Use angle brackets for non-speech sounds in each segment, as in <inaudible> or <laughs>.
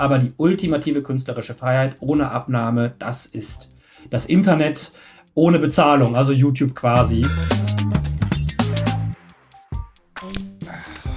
Aber die ultimative künstlerische Freiheit ohne Abnahme, das ist das Internet ohne Bezahlung, also YouTube quasi.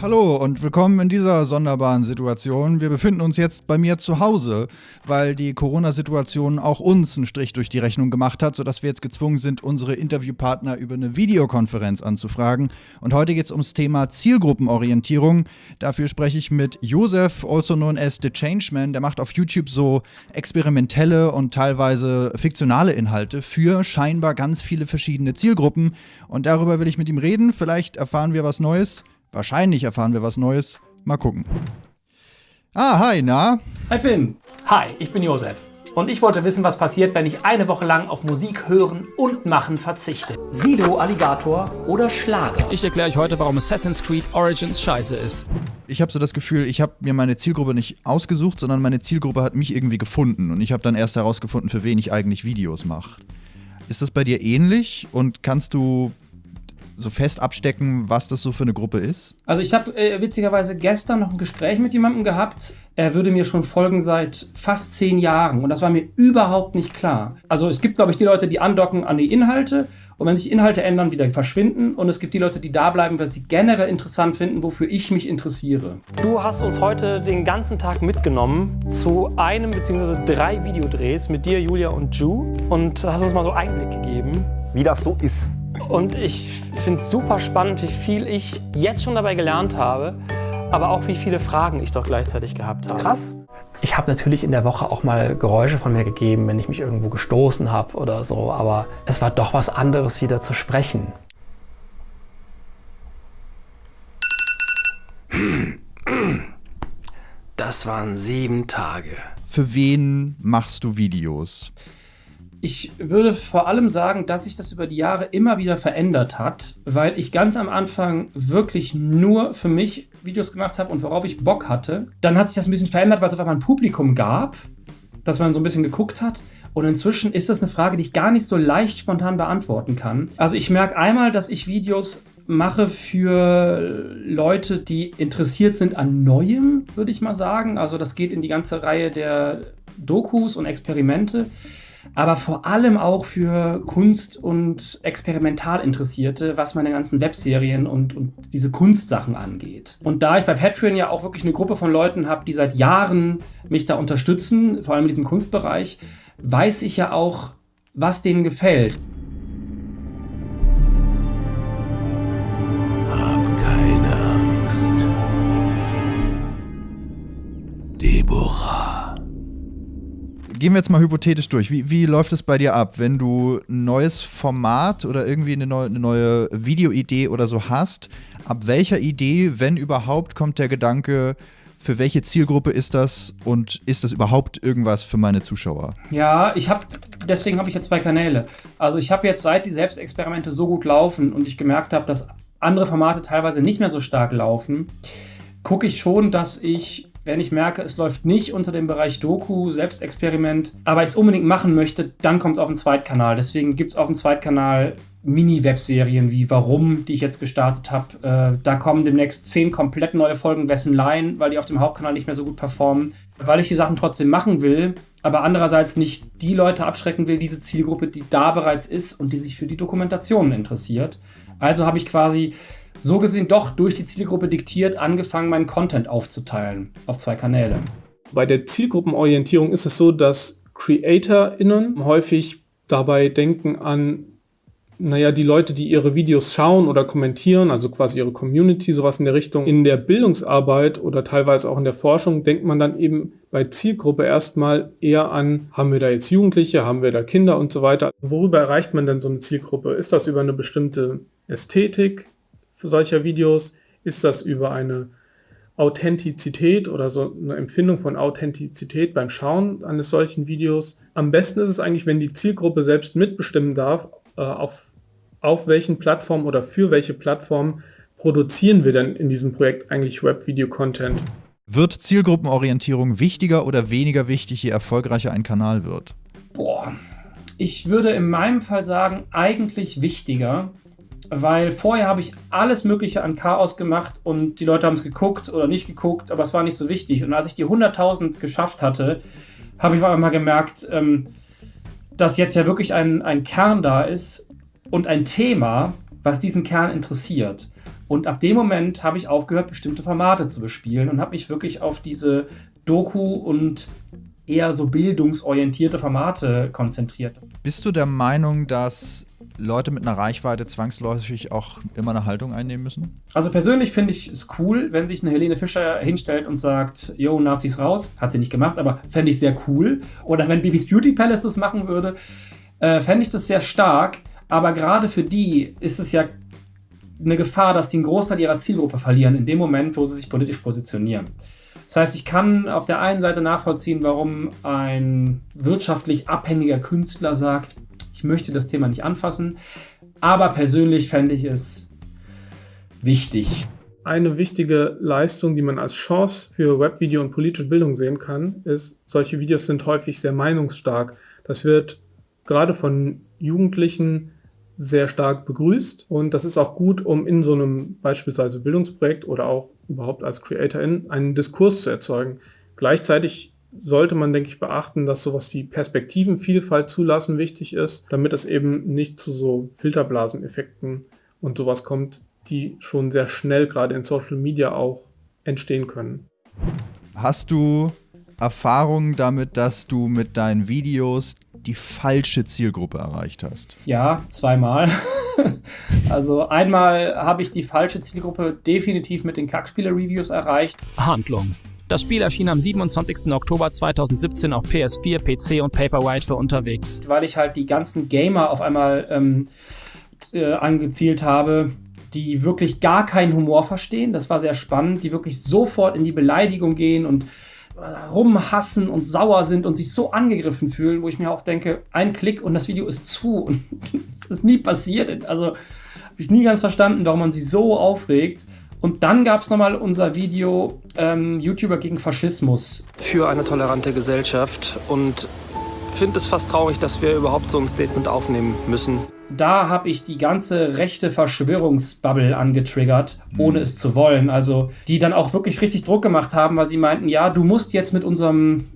Hallo und willkommen in dieser sonderbaren Situation. Wir befinden uns jetzt bei mir zu Hause, weil die Corona-Situation auch uns einen Strich durch die Rechnung gemacht hat, sodass wir jetzt gezwungen sind, unsere Interviewpartner über eine Videokonferenz anzufragen. Und heute geht es ums Thema Zielgruppenorientierung. Dafür spreche ich mit Josef, also known as The Changeman. Der macht auf YouTube so experimentelle und teilweise fiktionale Inhalte für scheinbar ganz viele verschiedene Zielgruppen. Und darüber will ich mit ihm reden. Vielleicht erfahren wir was Neues. Wahrscheinlich erfahren wir was Neues. Mal gucken. Ah, hi, na? Hi Finn. Hi, ich bin Josef. Und ich wollte wissen, was passiert, wenn ich eine Woche lang auf Musik hören und machen verzichte. Sido, Alligator oder Schlager? Ich erkläre euch heute, warum Assassin's Creed Origins scheiße ist. Ich habe so das Gefühl, ich habe mir meine Zielgruppe nicht ausgesucht, sondern meine Zielgruppe hat mich irgendwie gefunden. Und ich habe dann erst herausgefunden, für wen ich eigentlich Videos mache. Ist das bei dir ähnlich? Und kannst du so fest abstecken, was das so für eine Gruppe ist? Also ich habe äh, witzigerweise gestern noch ein Gespräch mit jemandem gehabt. Er würde mir schon folgen seit fast zehn Jahren und das war mir überhaupt nicht klar. Also es gibt, glaube ich, die Leute, die andocken an die Inhalte und wenn sich Inhalte ändern, wieder verschwinden. Und es gibt die Leute, die da bleiben, weil sie generell interessant finden, wofür ich mich interessiere. Du hast uns heute den ganzen Tag mitgenommen zu einem bzw. drei Videodrehs mit dir, Julia und Ju und hast uns mal so Einblick gegeben. Wie das so ist. Und ich finde es super spannend, wie viel ich jetzt schon dabei gelernt habe, aber auch wie viele Fragen ich doch gleichzeitig gehabt habe. Krass. Ich habe natürlich in der Woche auch mal Geräusche von mir gegeben, wenn ich mich irgendwo gestoßen habe oder so, aber es war doch was anderes, wieder zu sprechen. Das waren sieben Tage. Für wen machst du Videos? Ich würde vor allem sagen, dass sich das über die Jahre immer wieder verändert hat, weil ich ganz am Anfang wirklich nur für mich Videos gemacht habe und worauf ich Bock hatte. Dann hat sich das ein bisschen verändert, weil es auf einmal ein Publikum gab, dass man so ein bisschen geguckt hat. Und inzwischen ist das eine Frage, die ich gar nicht so leicht spontan beantworten kann. Also ich merke einmal, dass ich Videos mache für Leute, die interessiert sind an Neuem, würde ich mal sagen. Also das geht in die ganze Reihe der Dokus und Experimente aber vor allem auch für Kunst- und Experimentalinteressierte, was meine ganzen Webserien und, und diese Kunstsachen angeht. Und da ich bei Patreon ja auch wirklich eine Gruppe von Leuten habe, die seit Jahren mich da unterstützen, vor allem in diesem Kunstbereich, weiß ich ja auch, was denen gefällt. Gehen wir jetzt mal hypothetisch durch. Wie, wie läuft es bei dir ab, wenn du ein neues Format oder irgendwie eine neue, neue Videoidee oder so hast? Ab welcher Idee, wenn überhaupt, kommt der Gedanke, für welche Zielgruppe ist das und ist das überhaupt irgendwas für meine Zuschauer? Ja, ich habe deswegen habe ich jetzt zwei Kanäle. Also ich habe jetzt seit die Selbstexperimente so gut laufen und ich gemerkt habe, dass andere Formate teilweise nicht mehr so stark laufen, gucke ich schon, dass ich wenn ich merke, es läuft nicht unter dem Bereich Doku, Selbstexperiment, aber ich es unbedingt machen möchte, dann kommt es auf den Zweitkanal. Deswegen gibt es auf dem Zweitkanal Mini-Webserien wie Warum, die ich jetzt gestartet habe. Äh, da kommen demnächst zehn komplett neue Folgen Wessen Line, weil die auf dem Hauptkanal nicht mehr so gut performen. Weil ich die Sachen trotzdem machen will, aber andererseits nicht die Leute abschrecken will, diese Zielgruppe, die da bereits ist und die sich für die Dokumentationen interessiert. Also habe ich quasi so gesehen doch durch die Zielgruppe diktiert angefangen, meinen Content aufzuteilen auf zwei Kanäle. Bei der Zielgruppenorientierung ist es so, dass CreatorInnen häufig dabei denken an, naja, die Leute, die ihre Videos schauen oder kommentieren, also quasi ihre Community, sowas in der Richtung. In der Bildungsarbeit oder teilweise auch in der Forschung denkt man dann eben bei Zielgruppe erstmal eher an, haben wir da jetzt Jugendliche, haben wir da Kinder und so weiter. Worüber erreicht man denn so eine Zielgruppe? Ist das über eine bestimmte Ästhetik? Solcher Videos? Ist das über eine Authentizität oder so eine Empfindung von Authentizität beim Schauen eines solchen Videos? Am besten ist es eigentlich, wenn die Zielgruppe selbst mitbestimmen darf, äh, auf, auf welchen Plattformen oder für welche Plattformen produzieren wir denn in diesem Projekt eigentlich Web-Video-Content? Wird Zielgruppenorientierung wichtiger oder weniger wichtig, je erfolgreicher ein Kanal wird? Boah, ich würde in meinem Fall sagen, eigentlich wichtiger, weil vorher habe ich alles Mögliche an Chaos gemacht und die Leute haben es geguckt oder nicht geguckt, aber es war nicht so wichtig. Und als ich die 100.000 geschafft hatte, habe ich auf einmal gemerkt, ähm, dass jetzt ja wirklich ein, ein Kern da ist und ein Thema, was diesen Kern interessiert. Und ab dem Moment habe ich aufgehört, bestimmte Formate zu bespielen und habe mich wirklich auf diese Doku und eher so bildungsorientierte Formate konzentriert. Bist du der Meinung, dass Leute mit einer Reichweite zwangsläufig auch immer eine Haltung einnehmen müssen? Also persönlich finde ich es cool, wenn sich eine Helene Fischer hinstellt und sagt, yo, Nazis raus. Hat sie nicht gemacht, aber fände ich sehr cool. Oder wenn Bibis Beauty Palace das machen würde, äh, fände ich das sehr stark. Aber gerade für die ist es ja eine Gefahr, dass die einen Großteil ihrer Zielgruppe verlieren, in dem Moment, wo sie sich politisch positionieren. Das heißt, ich kann auf der einen Seite nachvollziehen, warum ein wirtschaftlich abhängiger Künstler sagt, ich möchte das Thema nicht anfassen, aber persönlich fände ich es wichtig. Eine wichtige Leistung, die man als Chance für Webvideo und politische Bildung sehen kann, ist, solche Videos sind häufig sehr meinungsstark. Das wird gerade von Jugendlichen sehr stark begrüßt und das ist auch gut, um in so einem beispielsweise Bildungsprojekt oder auch überhaupt als Creatorin einen Diskurs zu erzeugen. Gleichzeitig sollte man, denke ich, beachten, dass sowas wie Perspektivenvielfalt zulassen wichtig ist, damit es eben nicht zu so Filterblaseneffekten und sowas kommt, die schon sehr schnell gerade in Social Media auch entstehen können. Hast du Erfahrungen damit, dass du mit deinen Videos die falsche Zielgruppe erreicht hast? Ja, zweimal. <laughs> also einmal habe ich die falsche Zielgruppe definitiv mit den Kackspieler-Reviews erreicht. Handlung. Das Spiel erschien am 27. Oktober 2017 auf PS4, PC und Paperwhite für unterwegs. Weil ich halt die ganzen Gamer auf einmal ähm, äh, angezielt habe, die wirklich gar keinen Humor verstehen. Das war sehr spannend, die wirklich sofort in die Beleidigung gehen und rumhassen und sauer sind und sich so angegriffen fühlen, wo ich mir auch denke, ein Klick und das Video ist zu <laughs> und es ist nie passiert. Also habe ich nie ganz verstanden, warum man sich so aufregt. Und dann gab es nochmal unser Video ähm, YouTuber gegen Faschismus. Für eine tolerante Gesellschaft und finde es fast traurig, dass wir überhaupt so ein Statement aufnehmen müssen da habe ich die ganze rechte Verschwörungsbubble angetriggert, ohne mhm. es zu wollen. Also, die dann auch wirklich richtig Druck gemacht haben, weil sie meinten, ja, du musst jetzt mit unserem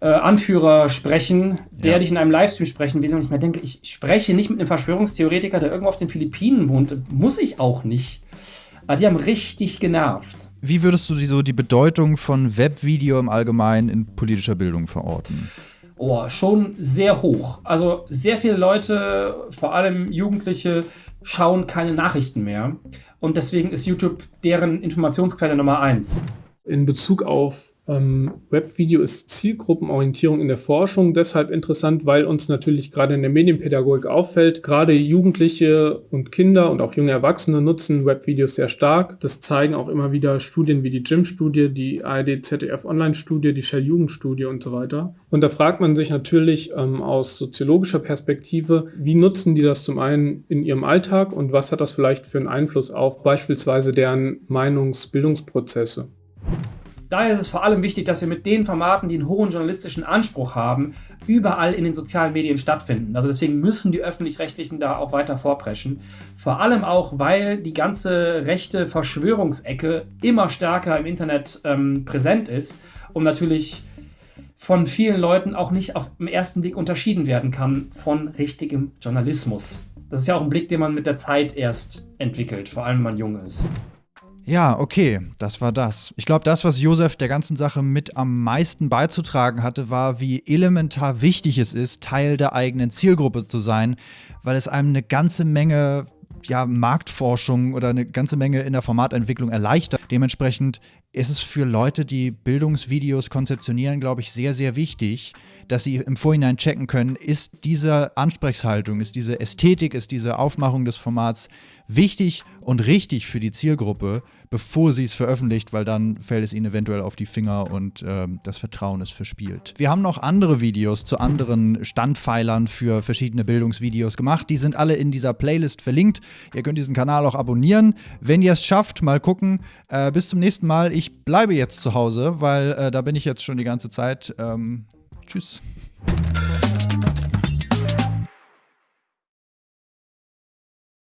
äh, Anführer sprechen, der ja. dich in einem Livestream sprechen will. Und ich mir denke, ich spreche nicht mit einem Verschwörungstheoretiker, der irgendwo auf den Philippinen wohnt. Muss ich auch nicht. Aber die haben richtig genervt. Wie würdest du die, so die Bedeutung von Webvideo im Allgemeinen in politischer Bildung verorten? oh, schon sehr hoch. Also sehr viele Leute, vor allem Jugendliche, schauen keine Nachrichten mehr. Und deswegen ist YouTube deren Informationsquelle Nummer eins. In Bezug auf ähm, Webvideo ist Zielgruppenorientierung in der Forschung deshalb interessant, weil uns natürlich gerade in der Medienpädagogik auffällt, gerade Jugendliche und Kinder und auch junge Erwachsene nutzen Webvideos sehr stark. Das zeigen auch immer wieder Studien wie die GYM-Studie, die ARD-ZDF-Online-Studie, die Shell-Jugendstudie und so weiter. Und da fragt man sich natürlich ähm, aus soziologischer Perspektive, wie nutzen die das zum einen in ihrem Alltag und was hat das vielleicht für einen Einfluss auf beispielsweise deren Meinungsbildungsprozesse? Daher ist es vor allem wichtig, dass wir mit den Formaten, die einen hohen journalistischen Anspruch haben, überall in den sozialen Medien stattfinden. Also deswegen müssen die öffentlich-rechtlichen da auch weiter vorpreschen. Vor allem auch, weil die ganze rechte Verschwörungsecke immer stärker im Internet ähm, präsent ist und natürlich von vielen Leuten auch nicht auf den ersten Blick unterschieden werden kann von richtigem Journalismus. Das ist ja auch ein Blick, den man mit der Zeit erst entwickelt, vor allem wenn man jung ist. Ja, okay, das war das. Ich glaube, das, was Josef der ganzen Sache mit am meisten beizutragen hatte, war, wie elementar wichtig es ist, Teil der eigenen Zielgruppe zu sein, weil es einem eine ganze Menge ja, Marktforschung oder eine ganze Menge in der Formatentwicklung erleichtert. Dementsprechend ist es für Leute, die Bildungsvideos konzeptionieren, glaube ich, sehr, sehr wichtig, dass sie im Vorhinein checken können, ist diese Ansprechhaltung, ist diese Ästhetik, ist diese Aufmachung des Formats wichtig und richtig für die Zielgruppe, bevor sie es veröffentlicht, weil dann fällt es ihnen eventuell auf die Finger und äh, das Vertrauen ist verspielt. Wir haben noch andere Videos zu anderen Standpfeilern für verschiedene Bildungsvideos gemacht. Die sind alle in dieser Playlist verlinkt. Ihr könnt diesen Kanal auch abonnieren. Wenn ihr es schafft, mal gucken. Äh, bis zum nächsten Mal ich bleibe jetzt zu Hause, weil äh, da bin ich jetzt schon die ganze Zeit. Ähm, tschüss.